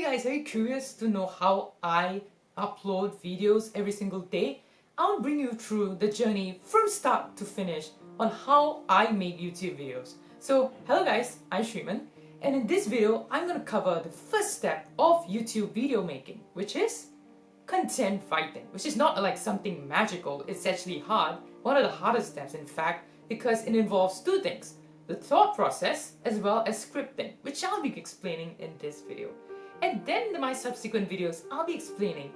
Hey guys, are you curious to know how I upload videos every single day? I'll bring you through the journey from start to finish on how I make YouTube videos. So, hello guys, I'm Shriman and in this video, I'm gonna cover the first step of YouTube video making, which is content writing, which is not like something magical, it's actually hard. One of the hardest steps in fact, because it involves two things the thought process as well as scripting, which I'll be explaining in this video. And then in my subsequent videos, I'll be explaining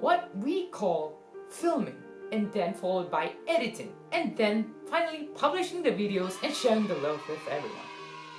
what we call filming and then followed by editing and then finally publishing the videos and sharing the love with everyone.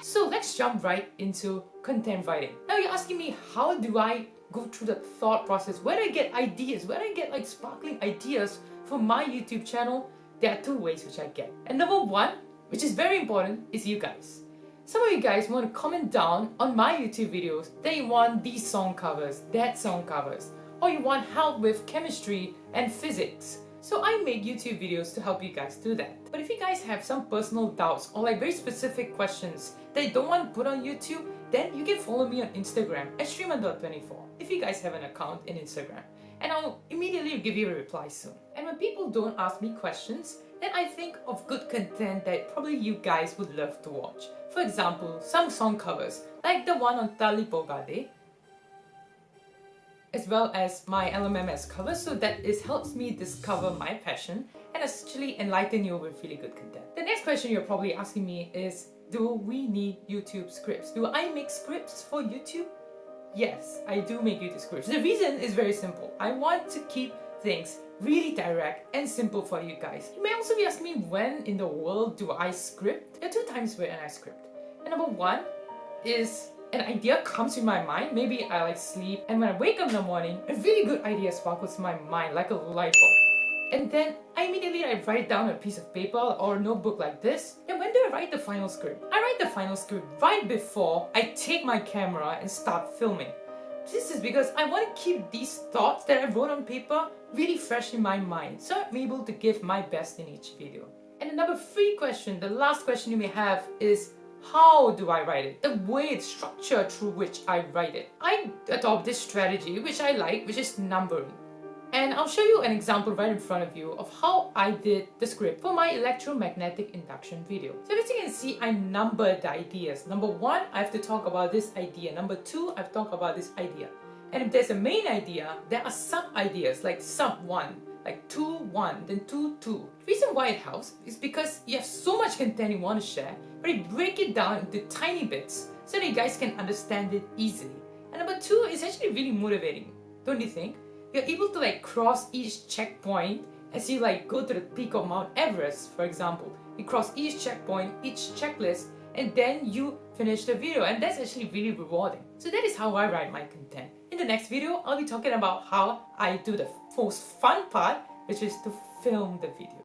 So let's jump right into content writing. Now you're asking me how do I go through the thought process? Where do I get ideas? Where do I get like sparkling ideas for my YouTube channel? There are two ways which I get. And number one which is very important, is you guys. Some of you guys want to comment down on my YouTube videos that you want these song covers, that song covers, or you want help with chemistry and physics. So I make YouTube videos to help you guys do that. But if you guys have some personal doubts or like very specific questions that you don't want to put on YouTube, then you can follow me on Instagram at shriman.24 if you guys have an account in Instagram. And I'll immediately give you a reply soon. And when people don't ask me questions, then I think of good content that probably you guys would love to watch. For example, some song covers, like the one on Tali Pogade, as well as my LMMS cover, so that it helps me discover my passion and actually enlighten you with really good content. The next question you're probably asking me is, do we need YouTube scripts? Do I make scripts for YouTube? Yes, I do make YouTube scripts. The reason is very simple. I want to keep things really direct and simple for you guys. You may also be asking me when in the world do I script? There are two times when I script. And number one is an idea comes to my mind, maybe I like sleep, and when I wake up in the morning, a really good idea sparkles my mind like a light bulb. And then I immediately I write down a piece of paper or a notebook like this. And when do I write the final script? I write the final script right before I take my camera and start filming. This is because I want to keep these thoughts that I wrote on paper really fresh in my mind so I'm able to give my best in each video. And the number three question, the last question you may have is how do I write it? The way, the structure through which I write it. I adopt this strategy which I like, which is numbering. And I'll show you an example right in front of you of how I did the script for my electromagnetic induction video. So as you can see, I numbered the ideas. Number one, I have to talk about this idea. Number two, I've talked about this idea. And if there's a main idea, there are sub-ideas like sub 1, like 2, 1, then 2, 2. The reason why it helps is because you have so much content you want to share, but you break it down into tiny bits so that you guys can understand it easily. And number two is actually really motivating, don't you think? You're able to like cross each checkpoint as you like go to the peak of Mount Everest, for example. You cross each checkpoint, each checklist, and then you finish the video and that's actually really rewarding. So that is how I write my content. In the next video, I'll be talking about how I do the most fun part, which is to film the video.